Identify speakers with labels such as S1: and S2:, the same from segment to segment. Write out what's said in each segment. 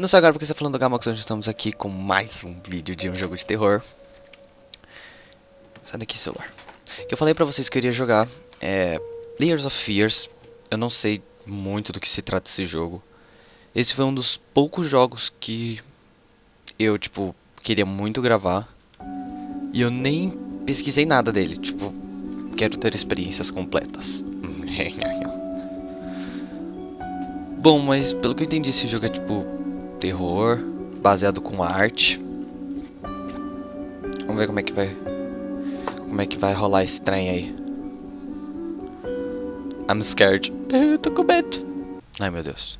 S1: Não sei agora porque você está falando do Gamox, hoje estamos aqui com mais um vídeo de um jogo de terror. Sai daqui, celular. Que eu falei pra vocês que eu iria jogar é Layers of Fears. Eu não sei muito do que se trata esse jogo. Esse foi um dos poucos jogos que eu, tipo, queria muito gravar. E eu nem pesquisei nada dele, tipo, quero ter experiências completas. Bom, mas pelo que eu entendi, esse jogo é tipo terror, baseado com arte. Vamos ver como é que vai. Como é que vai rolar esse trem aí. I'm scared. Eu tô com medo. Ai meu Deus.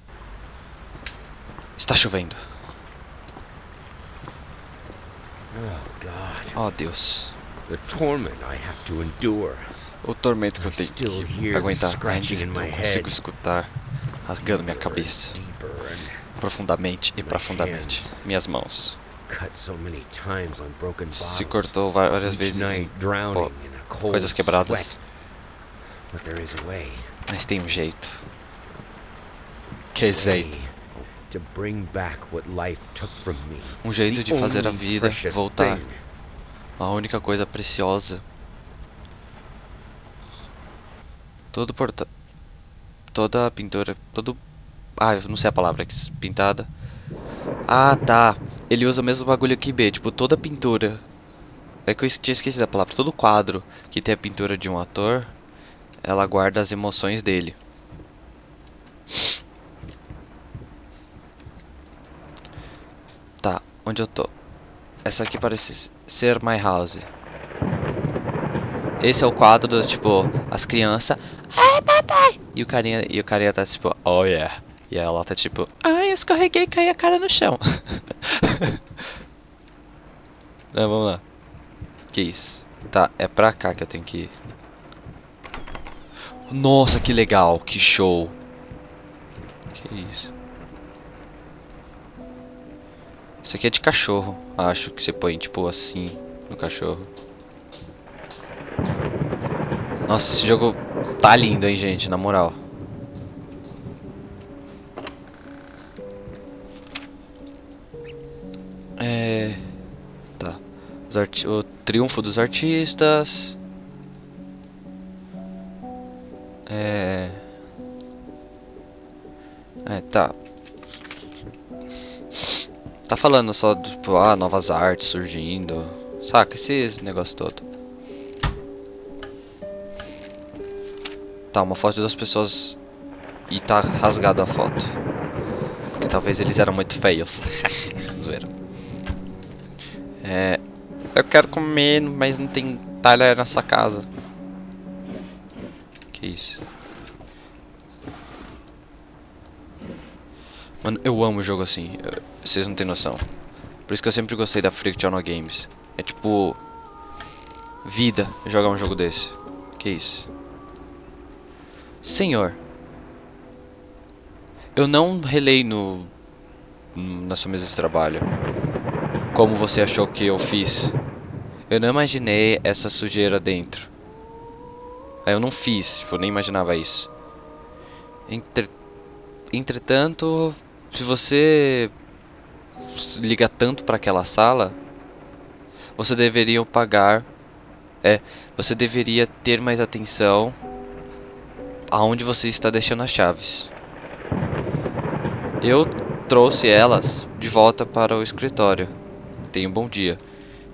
S1: Está chovendo.
S2: Oh God.
S1: Oh Deus.
S2: The torment I have to endure.
S1: O tormento que eu tenho que aguentar. Ainda
S2: my
S1: consigo escutar rasgando minha cabeça. Profundamente e profundamente. Minhas mãos. Se cortou várias vezes. pô,
S2: cold
S1: coisas quebradas. Mas tem um jeito. Que jeito.
S2: Me.
S1: Um jeito de fazer a vida voltar. A única coisa preciosa. Todo porta... Toda a pintura... Todo... Ah, eu não sei a palavra. que- Pintada. Ah, tá. Ele usa o mesmo bagulho que B. Tipo, toda pintura... É que eu tinha esquecido a palavra. Todo quadro que tem a pintura de um ator... Ela guarda as emoções dele. Tá, onde eu tô? Essa aqui parece ser My House. Esse é o quadro do tipo, as crianças. Ai, papai! E o carinha, e o carinha tá tipo, oh yeah. E ela tá tipo, ai, eu escorreguei e caí a cara no chão. Não, vamos lá. Que isso? Tá, é pra cá que eu tenho que ir. Nossa, que legal, que show. Que isso? Isso aqui é de cachorro, acho que você põe tipo assim no cachorro. Nossa, esse jogo tá lindo, hein, gente, na moral. O triunfo dos artistas. É. É, tá. Tá falando só, tipo, ah, novas artes surgindo. Saca, esses negócio todo. Tá, uma foto das pessoas e tá rasgado a foto. Porque talvez eles eram muito feios. Zoeira. É. Eu quero comer, mas não tem talher nessa casa. Que isso? Mano, eu amo jogo assim. eu- Vocês não têm noção. Por isso que eu sempre gostei da Frictional Games. É tipo. Vida jogar um jogo desse. Que isso? Senhor. Eu não relei no. na sua mesa de trabalho. Como você achou que eu fiz. Eu não imaginei essa sujeira dentro. Eu não fiz, tipo, nem imaginava isso. Entre... Entretanto, se você liga tanto para aquela sala, você deveria pagar. É, você deveria ter mais atenção aonde você está deixando as chaves. Eu trouxe elas de volta para o escritório. Tenha um bom dia.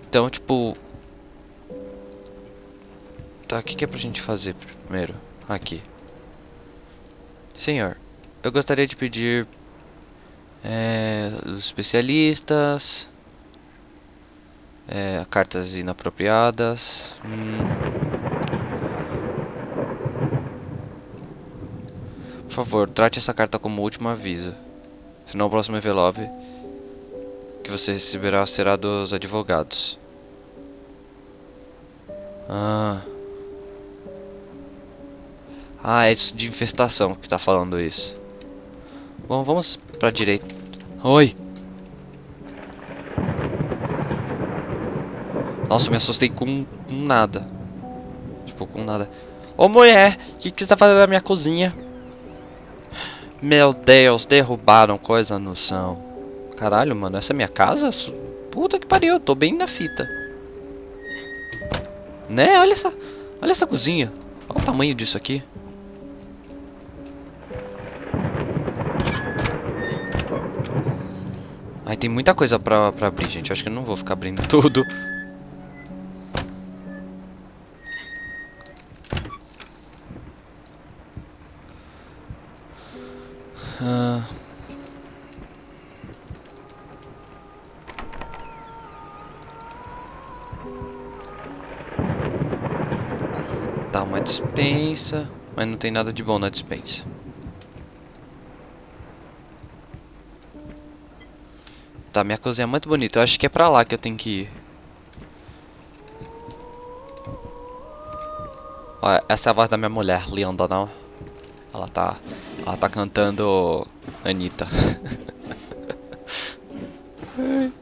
S1: Então, tipo. Tá, o que, que é pra gente fazer primeiro? Aqui. Senhor, eu gostaria de pedir. É, os especialistas. É, cartas inapropriadas. Hum, por favor, trate essa carta como último aviso. Senão o próximo envelope que você receberá será dos advogados. Ah. Ah, é isso de infestação que tá falando isso. Bom, vamos pra direita. Oi! Nossa, me assustei com, com nada. Tipo, com nada. Ô mulher, o que, que você tá fazendo na minha cozinha? Meu Deus, derrubaram coisa no chão. Caralho, mano, essa é minha casa? Puta que pariu, eu tô bem na fita. Né? Olha essa, olha essa cozinha. Olha o tamanho disso aqui. Ai, tem muita coisa pra, pra abrir, gente. Acho que eu não vou ficar abrindo tudo. Dispensa, mas não tem nada de bom na dispensa. Tá, minha cozinha é muito bonita. Eu acho que é pra lá que eu tenho que ir. Ó, essa é a voz da minha mulher, linda, não? Ela tá... Ela tá cantando... Anitta.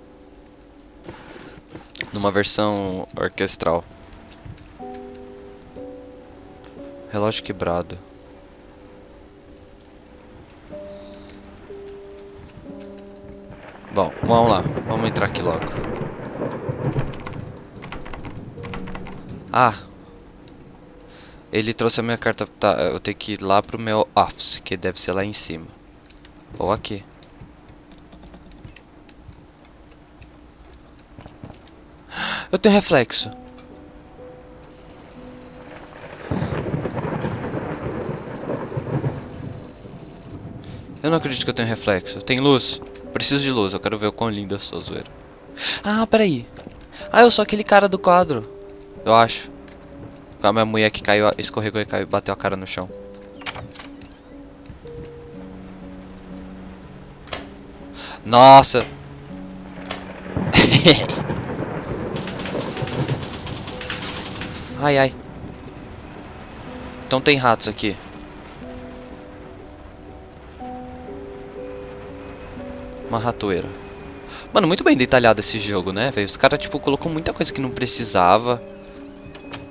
S1: Numa versão orquestral. Relógio quebrado. Bom, vamos lá. Vamos entrar aqui logo. Ah. Ele trouxe a minha carta. Tá, eu tenho que ir lá pro meu office, que deve ser lá em cima. Ou aqui. Eu tenho reflexo. Eu não acredito que eu tenho reflexo. Tem luz. Preciso de luz, eu quero ver o quão linda eu sou, zoeira. Ah, peraí. Ah, eu sou aquele cara do quadro. Eu acho. Com a minha mulher que caiu, escorregou e caiu, bateu a cara no chão. Nossa. ai, ai. Então tem ratos aqui. Uma ratoeira. Mano, muito bem detalhado esse jogo, né, velho? Os caras, tipo, colocou muita coisa que não precisava.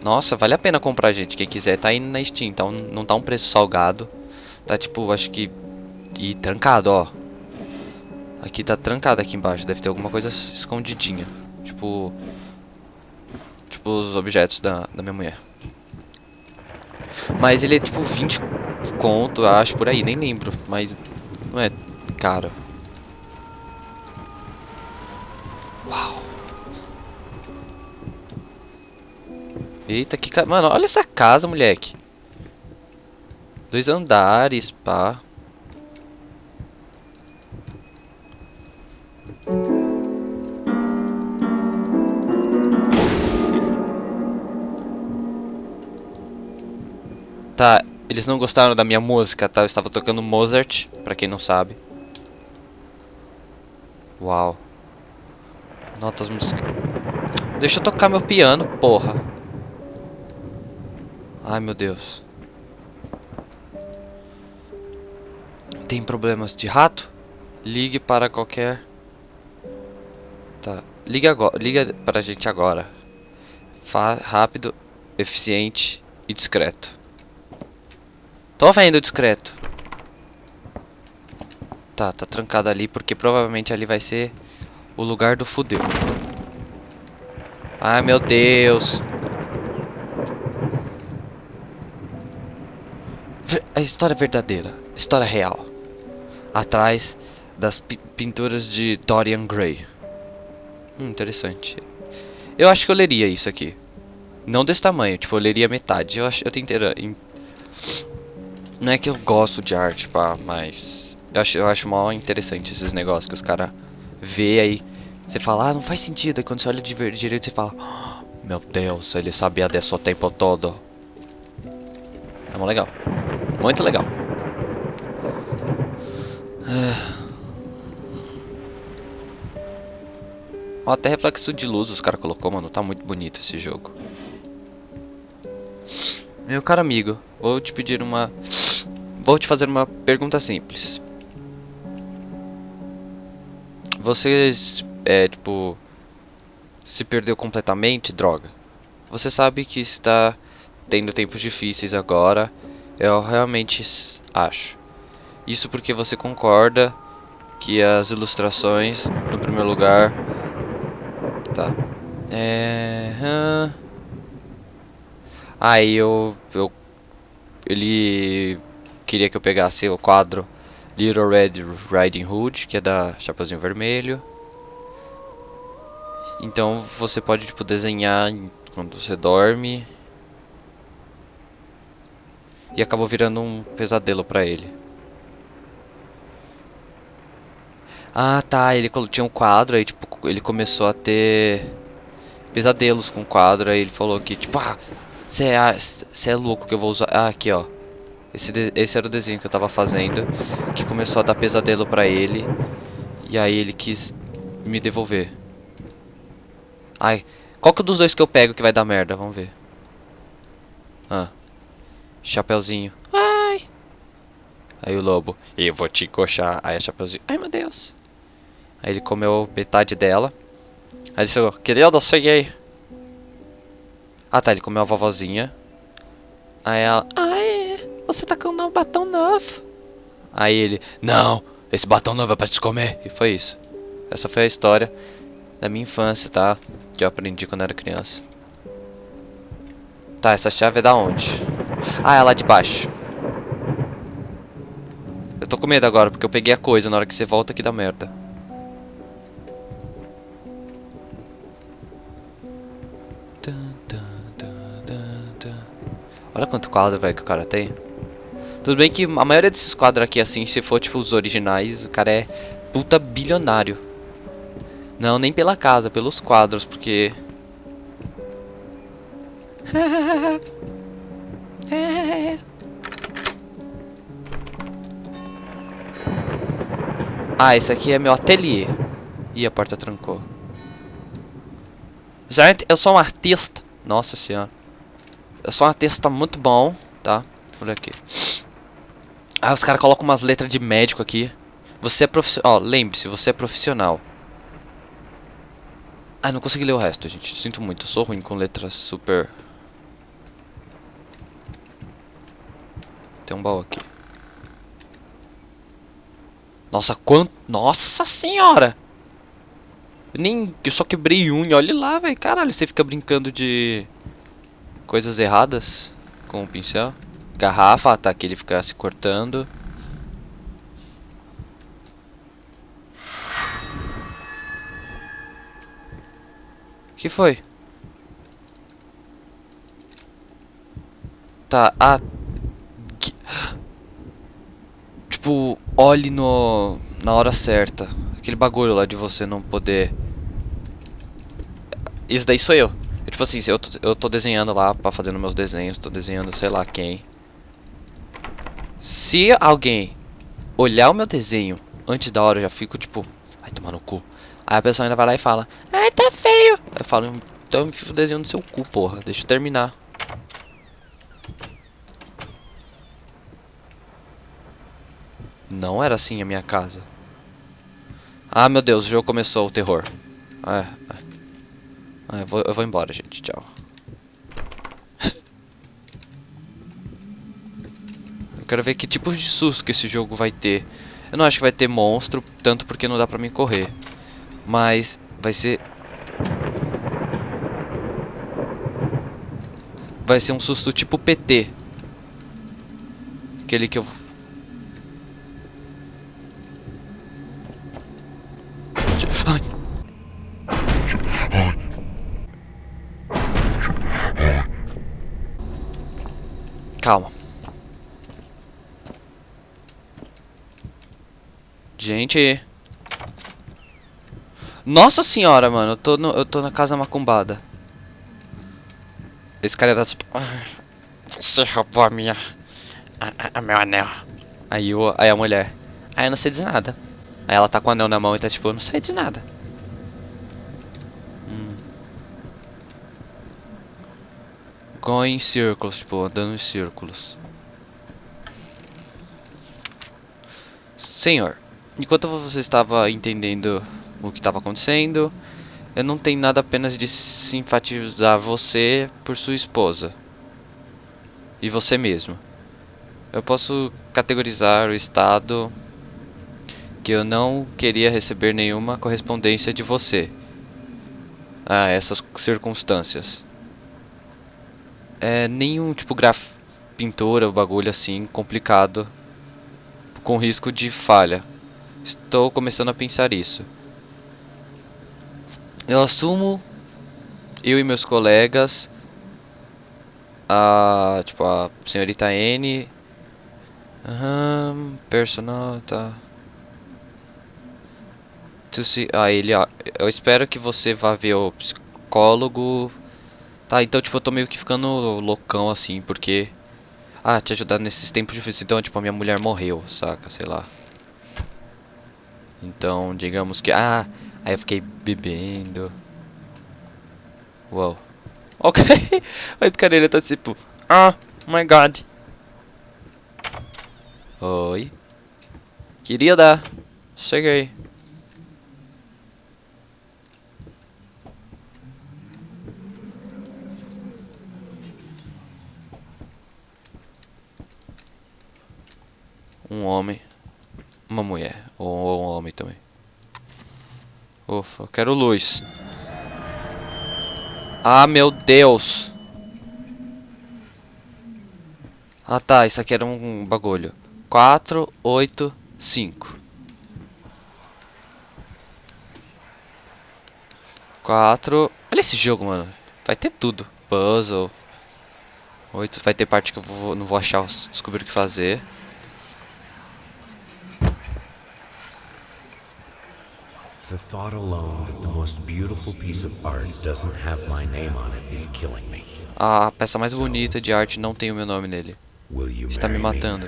S1: Nossa, vale a pena comprar, gente. Quem quiser, tá indo na Steam. Então, não tá um preço salgado. Tá, tipo, acho que... E trancado, ó. Aqui tá trancado aqui embaixo. Deve ter alguma coisa escondidinha. Tipo... Tipo, os objetos da, da minha mulher. Mas ele é, tipo, 20 conto, acho, por aí. Nem lembro. Mas não é caro. Eita, que ca... Mano, olha essa casa, moleque. Dois andares, pá. Tá, eles não gostaram da minha música, tá? Eu estava tocando Mozart, pra quem não sabe. Uau. Notas musicais. Deixa eu tocar meu piano, porra. Ai meu Deus. Tem problemas de rato? Ligue para qualquer. Tá. Liga agora. Liga para a gente agora. Fa rápido, eficiente e discreto. Tô vendo discreto. Tá, tá trancado ali porque provavelmente ali vai ser o lugar do fudeu. Ai meu Deus. A história verdadeira, história real, atrás das pinturas de Dorian Gray. Hum, interessante. Eu acho que eu leria isso aqui. Não desse tamanho, tipo, eu leria metade. Eu acho, eu tenho inteira. Não é que eu gosto de arte, pá, mas eu acho, eu acho mal interessante esses negócios que os caras vê aí. Você fala, ah, não faz sentido. Aí quando você olha de direito, você fala, oh, meu Deus, ele sabia desse o tempo todo. É mó legal. Muito legal. Ó, até reflexo de luz os caras colocou, mano. Tá muito bonito esse jogo. Meu caro amigo, vou te pedir uma... Vou te fazer uma pergunta simples. Você, é, tipo... Se perdeu completamente, droga. Você sabe que está tendo tempos difíceis agora eu realmente acho. Isso porque você concorda aqui as ilustrações no primeiro lugar. Tá. É... Aí eu, eu... Ele queria que eu pegasse o quadro Little Red Riding Hood, que é da Chapeuzinho Vermelho. Então você pode tipo desenhar quando você dorme. E acabou virando um pesadelo pra ele. Ah, tá, ele tinha um quadro aí tipo ele começou a ter pesadelos com o quadro, aí ele falou que tipo, ah, você é, é louco que eu vou usar. Ah, aqui, ó. Esse, esse era o desenho que eu tava fazendo, que começou a dar pesadelo pra ele. E aí ele quis me devolver. Ai, qual que é dos dois que eu pego que vai dar merda? Vamos ver. Ah, Chapeuzinho. Ai. Aí o lobo, eu vou te coxar. Aí a Chapeuzinho, ai meu Deus. Aí ele comeu metade dela. Aí ele falou, querido, cheguei. Ah tá, ele comeu a vovozinha. Aí ela, ai, você tá com um batom novo. Aí ele, não, esse batom novo é pra te comer. E foi isso. Essa foi a história da minha infância, tá? Que eu aprendi quando era criança. Tá, essa chave é da onde? Ah, é lá de baixo. Eu tô com medo agora, porque eu peguei a coisa. Na hora que você volta aqui dá merda. Olha quanto quadro, velho, que o cara tem. Tudo bem que a maioria desses quadros aqui, assim, se for, tipo, os originais, o cara é puta bilionário. Não, nem pela casa, pelos quadros, porque... ah, esse aqui é meu ateliê. Ih, a porta trancou. Gente, eu sou um artista. Nossa senhora. Eu sou um artista muito bom, tá? Olha aqui. Ah, os caras colocam umas letras de médico aqui. Você é profissional. Ó, lembre-se, você é profissional. Ah, não consegui ler o resto, gente. Sinto muito. Eu sou ruim com letras super... Tem um baú aqui. Nossa, quanto... Nossa senhora! Nem... Eu só quebrei unha. Olha lá, velho. Caralho, você fica brincando de... Coisas erradas com o pincel. Garrafa, tá aqui ele fica se cortando. que foi? Tá, ah... Que... Tipo, olhe no... Na hora certa. Aquele bagulho lá de você não poder... Isso daí sou eu. eu tipo assim, eu eu tô desenhando lá, pra fazendo meus desenhos, tô desenhando sei lá quem. Se alguém olhar o meu desenho antes da hora, eu já fico tipo, vai tomar no cu. Aí a pessoa ainda vai lá e fala, ai, tá feio. Eu falo, então eu enfio o desenho no seu cu, porra. Deixa eu terminar. Não era assim a minha casa. Ah, meu Deus, o jogo começou o terror. Ah, ah, eu, vou, eu vou embora, gente. Tchau. eu quero ver que tipo de susto que esse jogo vai ter. Eu não acho que vai ter monstro, tanto porque não dá pra mim correr. Mas vai ser... Vai ser um susto tipo PT. Aquele que eu... Ai. Calma. Gente... Nossa senhora, mano. Eu tô, no, eu tô na casa macumbada. Esse cara tá tipo... Você roubou a minha... A, a, a, meu anel. Aí, o, aí a mulher... Aí eu não sei dizer nada. Aí ela tá com o anel na mão e tá tipo... Eu não sei de nada. Hum. Going em círculos, tipo... Andando em círculos. Senhor. Enquanto você estava entendendo o que estava acontecendo. Eu não tenho nada apenas de simpatizar você por sua esposa. E você mesmo. Eu posso categorizar o estado que eu não queria receber nenhuma correspondência de você. Ah, essas circunstâncias. É nenhum tipo graf pintura, bagulho assim complicado com risco de falha. Estou começando a pensar isso. Eu assumo eu e meus colegas a tipo a senhorita N Aham, personal, tá. Tu se, ah, ele, ó, eu espero que você vá ver o psicólogo. Tá, então tipo eu tô meio que ficando loucão assim, porque ah, te ajudar nesses tempos difíceis. Então, tipo, a minha mulher morreu, saca? Sei lá. Então, digamos que... Ah, aí eu fiquei bebendo. Uou. Ok. Mas, cara, ele tá tipo... Ah, my God. Oi. Queria dar. Cheguei. um homem, uma mulher, ou um homem também. Ufa, eu quero luz. Ah, meu Deus. Ah, tá, isso aqui era um bagulho. 4, 8, 5. 4. Olha esse jogo, mano. Vai ter tudo. Puzzle. 8. Vai ter parte que eu vou, não vou achar, descobrir o que fazer.
S2: The thought alone that the most beautiful piece of art doesn't have my name on it is killing me.
S1: A peça mais bonita de arte não tem o meu nome nele. Está me matando.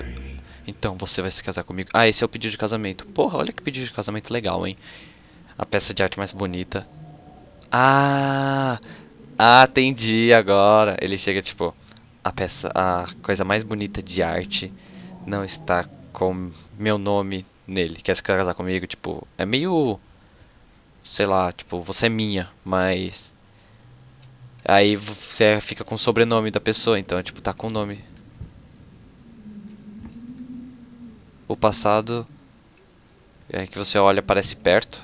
S1: Então você vai se casar comigo. Ah, esse é o pedido de casamento. Porra, olha que pedido de casamento legal, hein? A peça de arte mais bonita. Ah! Ah, entendi agora. Ele chega tipo, a peça, a coisa mais bonita de arte não está com meu nome nele. Quer se casar comigo? Tipo, é meio sei lá, tipo, você é minha, mas aí você fica com o sobrenome da pessoa, então tipo, tá com o nome. O passado é que você olha parece perto.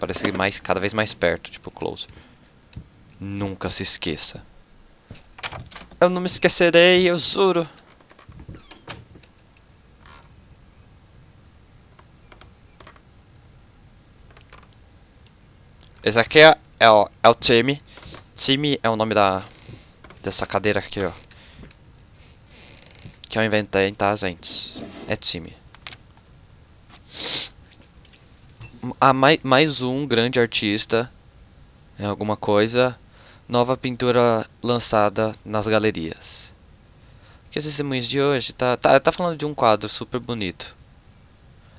S1: Parece mais cada vez mais perto, tipo close. Nunca se esqueça. Eu não me esquecerei, eu juro. Esse aqui é, é, o, é o time. Time é o nome da dessa cadeira aqui, ó. Que eu inventei, tá, gente? É time. Ah, mais, mais um grande artista. É alguma coisa. Nova pintura lançada nas galerias. Que esses testemunhos de hoje tá, tá, tá falando de um quadro super bonito.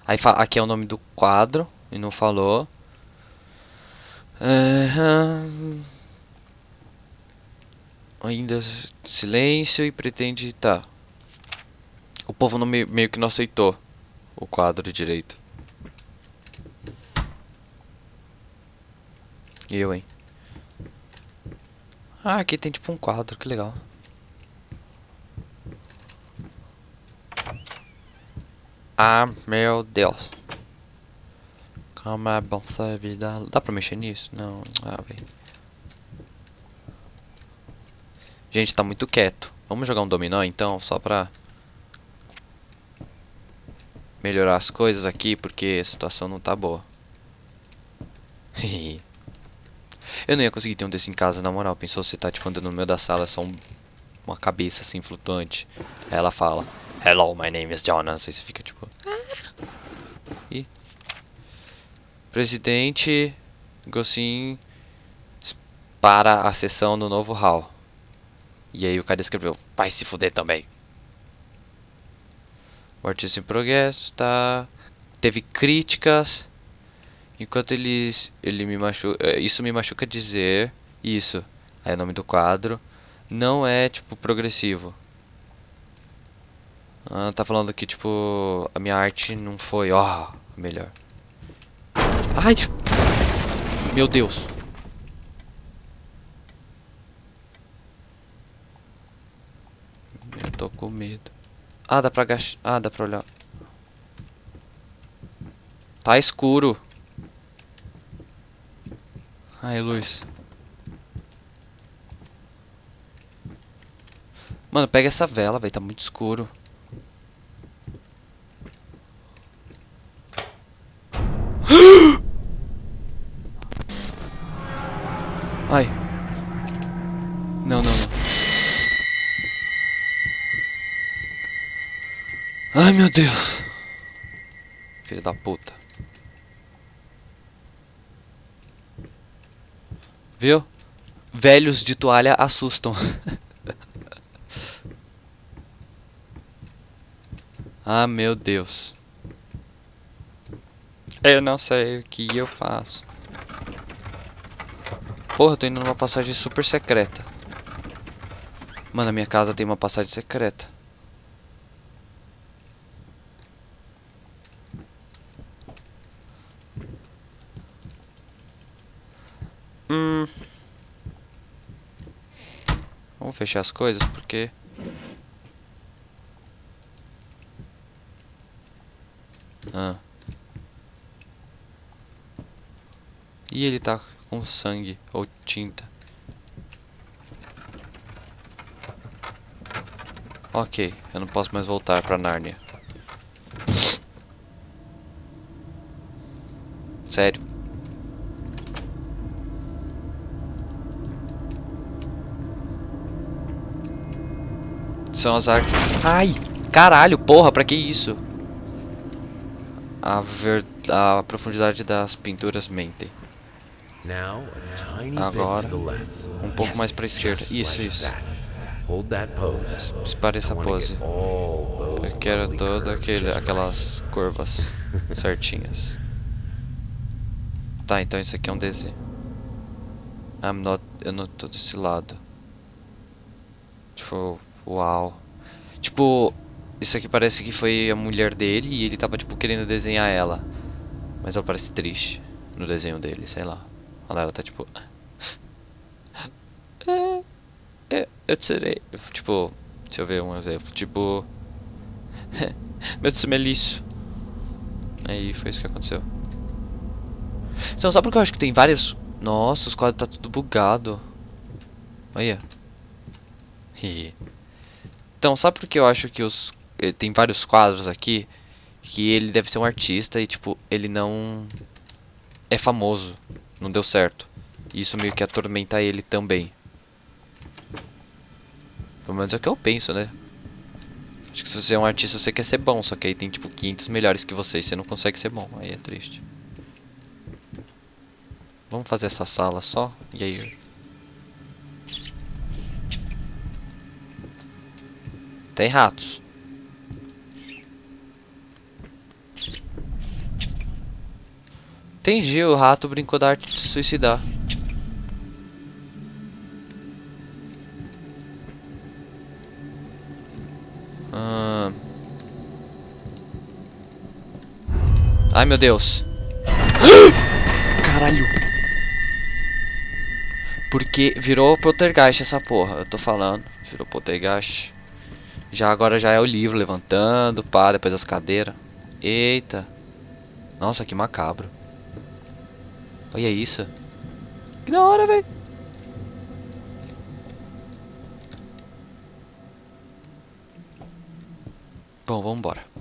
S1: Aí aqui é o nome do quadro e não falou. Uhum. Ainda silêncio e pretende... Tá. O povo não, meio que não aceitou o quadro direito. E eu, hein? Ah, aqui tem tipo um quadro, que legal. Ah, meu Deus. É bom essa vida. Dá pra mexer nisso? Não. Ah, velho. Gente, tá muito quieto. Vamos jogar um dominó então, só pra melhorar as coisas aqui, porque a situação não tá boa. Eu não ia conseguir ter um desse em casa, na moral. Pensou você tá tipo andando no meio da sala, só um, uma cabeça assim flutuante. Aí ela fala, Hello, my name is Jonas. Aí você fica tipo... Ih, Presidente Gossin para a sessão no novo hall. E aí o cara escreveu, vai se fuder também. O artista em progresso, tá? Teve críticas. Enquanto eles, ele me machuca, é, isso me machuca dizer isso. Aí é o nome do quadro. Não é, tipo, progressivo. Ah, tá falando que, tipo, a minha arte não foi, ó, oh, melhor. Ai! Meu Deus. Eu tô com medo. Ah, dá pra agachar. Ah, dá pra olhar. Tá escuro. Ai, luz. Mano, pega essa vela, velho. Tá muito escuro. Ai. Não, não, não. Ai, meu Deus. Filho da puta. Viu? Velhos de toalha assustam. ah, meu Deus. Eu não sei o que eu faço. Porra, eu tô indo numa passagem super secreta. Mano, a minha casa tem uma passagem secreta. Hum. Vamos fechar as coisas porque... Ah. E ele tá com sangue ou tinta. Ok, eu não posso mais voltar pra Nárnia. Sério. São as artes. Ai! Caralho, porra, pra que isso? A, ver... a profundidade das pinturas mentem. Agora, um pouco mais para a esquerda. Isso, isso. Espare essa pose. Eu quero todas aquele, aquelas curvas certinhas. Tá, então isso aqui é um desenho. I'm not, eu não tô desse lado. Tipo, uau. Tipo, isso aqui parece que foi a mulher dele e ele tava tipo querendo desenhar ela. Mas ela parece triste no desenho dele, sei lá. Olha ela tá tipo. É, é, eu tirei. Tipo, deixa eu ver um exemplo. Tipo. Meu Deus, liso. Aí foi isso que aconteceu. Então, só porque eu acho que tem várias. Nossa, os quadros tá tudo bugado. Olha. então, sabe por que eu acho que os. Eh, tem vários quadros aqui? Que ele deve ser um artista e, tipo, ele não. É famoso não deu certo. Isso meio que atormenta ele também. Pelo menos é o que eu penso, né? Acho que se você é um artista, você quer ser bom, só que aí tem tipo 500 melhores que você e você não consegue ser bom. Aí é triste. Vamos fazer essa sala só, e aí... Tem ratos. Entendi, o rato brincou da arte de se suicidar. Ah. Ai meu Deus. Caralho. Porque virou poltergeist essa porra, eu tô falando. Virou poltergeist. Já agora já é o livro levantando, pá, depois as cadeiras. Eita. Nossa, que macabro. Olha isso. Que da hora, velho. Bom, vamos embora.